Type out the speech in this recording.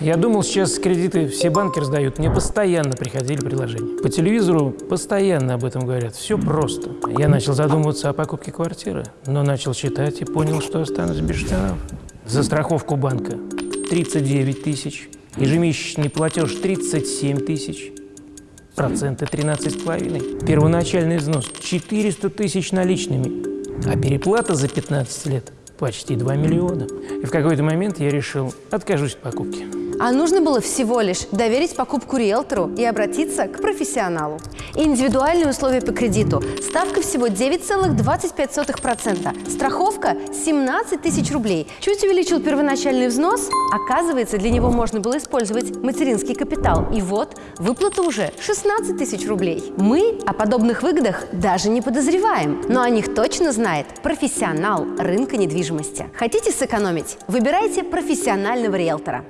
Я думал, сейчас кредиты все банки раздают. Мне постоянно приходили предложения. По телевизору постоянно об этом говорят. Все просто. Я начал задумываться о покупке квартиры, но начал читать и понял, что останусь без штанов. За страховку банка 39 тысяч, ежемесячный платеж 37 тысяч, проценты 13,5, первоначальный взнос 400 тысяч наличными, а переплата за 15 лет почти 2 миллиона. И в какой-то момент я решил, откажусь от покупки. А нужно было всего лишь доверить покупку риэлтору и обратиться к профессионалу. Индивидуальные условия по кредиту. Ставка всего 9,25%. Страховка 17 тысяч рублей. Чуть увеличил первоначальный взнос. Оказывается, для него можно было использовать материнский капитал. И вот, выплата уже 16 тысяч рублей. Мы о подобных выгодах даже не подозреваем. Но о них точно знает профессионал рынка недвижимости. Хотите сэкономить? Выбирайте профессионального риэлтора.